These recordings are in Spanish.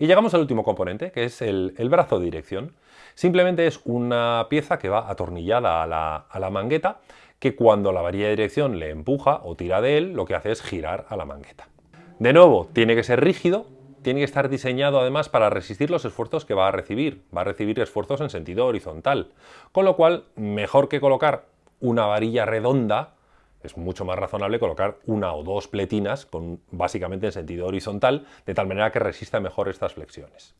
Y llegamos al último componente, que es el, brazo de dirección. Simplemente es una pieza que va atornillada a la, a la mangueta, que cuando la varilla de dirección le empuja o tira de él, lo que hace es girar a la mangueta. De nuevo, tiene que ser rígido, tiene que estar diseñado además para resistir los esfuerzos que va a recibir. Va a recibir esfuerzos en sentido horizontal. Con lo cual, mejor que colocar una varilla redonda, es mucho más razonable colocar una o dos pletinas con, básicamente en sentido horizontal, de tal manera que resista mejor estas flexiones.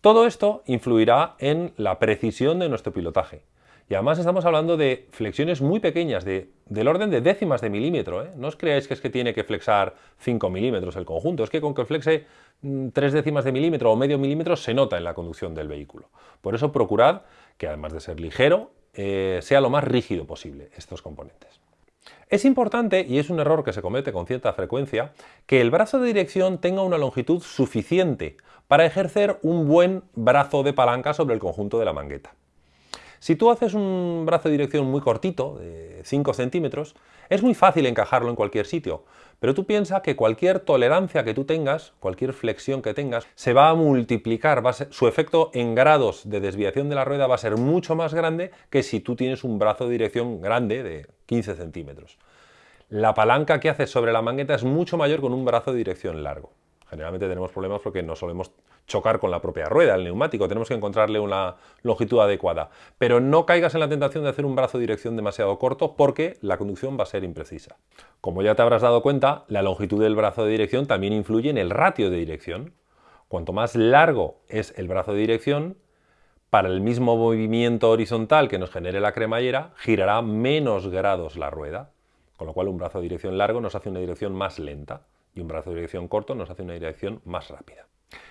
Todo esto influirá en la precisión de nuestro pilotaje. Y además estamos hablando de flexiones muy pequeñas, de, del orden de décimas de milímetro. ¿eh? No os creáis que es que tiene que flexar 5 milímetros el conjunto, es que con que flexe 3 mm, décimas de milímetro o medio milímetro se nota en la conducción del vehículo. Por eso procurad que además de ser ligero, eh, sea lo más rígido posible estos componentes. Es importante, y es un error que se comete con cierta frecuencia, que el brazo de dirección tenga una longitud suficiente para ejercer un buen brazo de palanca sobre el conjunto de la mangueta. Si tú haces un brazo de dirección muy cortito, de 5 centímetros, es muy fácil encajarlo en cualquier sitio, pero tú piensas que cualquier tolerancia que tú tengas, cualquier flexión que tengas, se va a multiplicar, su efecto en grados de desviación de la rueda va a ser mucho más grande que si tú tienes un brazo de dirección grande de 15 centímetros. La palanca que haces sobre la mangueta es mucho mayor con un brazo de dirección largo. Generalmente tenemos problemas porque no solemos chocar con la propia rueda, el neumático, tenemos que encontrarle una longitud adecuada. Pero no caigas en la tentación de hacer un brazo de dirección demasiado corto porque la conducción va a ser imprecisa. Como ya te habrás dado cuenta, la longitud del brazo de dirección también influye en el ratio de dirección. Cuanto más largo es el brazo de dirección, para el mismo movimiento horizontal que nos genere la cremallera, girará menos grados la rueda, con lo cual un brazo de dirección largo nos hace una dirección más lenta y un brazo de dirección corto nos hace una dirección más rápida.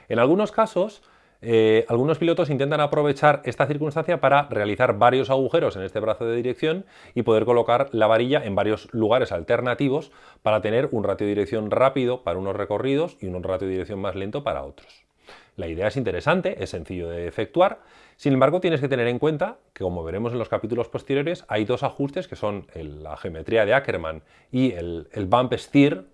En algunos casos, eh, algunos pilotos intentan aprovechar esta circunstancia para realizar varios agujeros en este brazo de dirección y poder colocar la varilla en varios lugares alternativos para tener un ratio de dirección rápido para unos recorridos y un ratio de dirección más lento para otros. La idea es interesante, es sencillo de efectuar, sin embargo tienes que tener en cuenta que como veremos en los capítulos posteriores hay dos ajustes que son la geometría de Ackermann y el, bump steer,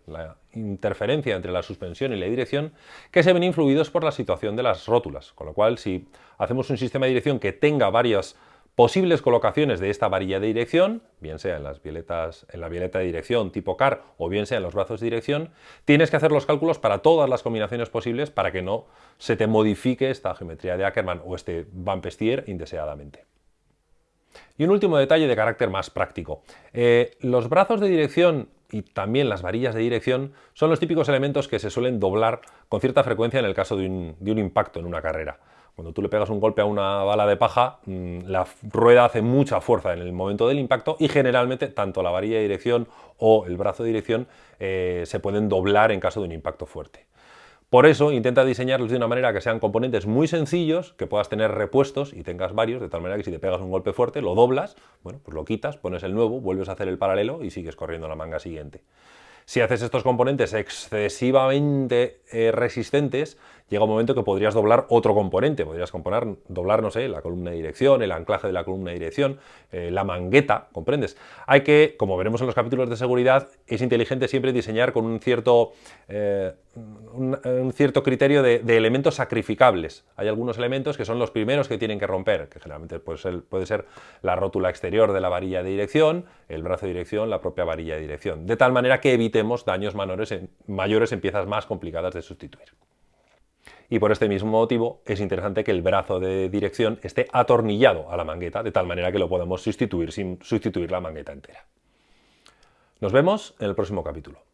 interferencia entre la suspensión y la dirección, que se ven influidos por la situación de las rótulas, con lo cual si hacemos un sistema de dirección que tenga varias posibles colocaciones de esta varilla de dirección, bien sea en, las violetas, en la violeta de dirección tipo CAR o bien sea en los brazos de dirección, tienes que hacer los cálculos para todas las combinaciones posibles para que no se te modifique esta geometría de Ackermann o este bump steer indeseadamente. Y un último detalle de carácter más práctico. Eh, los brazos de dirección y también las varillas de dirección son los típicos elementos que se suelen doblar con cierta frecuencia en el caso de un impacto en una carrera. Cuando tú le pegas un golpe a una bala de paja, mm, la rueda hace mucha fuerza en el momento del impacto y generalmente tanto la varilla de dirección o el brazo de dirección eh, se pueden doblar en caso de un impacto fuerte. Por eso intenta diseñarlos de una manera que sean componentes muy sencillos, que puedas tener repuestos y tengas varios, de tal manera que si te pegas un golpe fuerte, lo doblas, bueno, pues lo quitas, pones el nuevo, vuelves a hacer el paralelo y sigues corriendo la manga siguiente. Si haces estos componentes excesivamente eh, resistentes, llega un momento que podrías doblar otro componente, podrías componer, doblar, no sé, la columna de dirección, el anclaje de la columna de dirección, eh, la mangueta, ¿comprendes? Hay que, como veremos en los capítulos de seguridad, es inteligente siempre diseñar con un cierto, eh, un, cierto criterio de, elementos sacrificables. Hay algunos elementos que son los primeros que tienen que romper, que generalmente puede ser, puede ser la rótula exterior de la varilla de dirección, el brazo de dirección, la propia varilla de dirección, de tal manera que evite daños mayores en piezas más complicadas de sustituir. Y por este mismo motivo es interesante que el brazo de dirección esté atornillado a la mangueta, de tal manera que lo podemos sustituir sin sustituir la mangueta entera. Nos vemos en el próximo capítulo.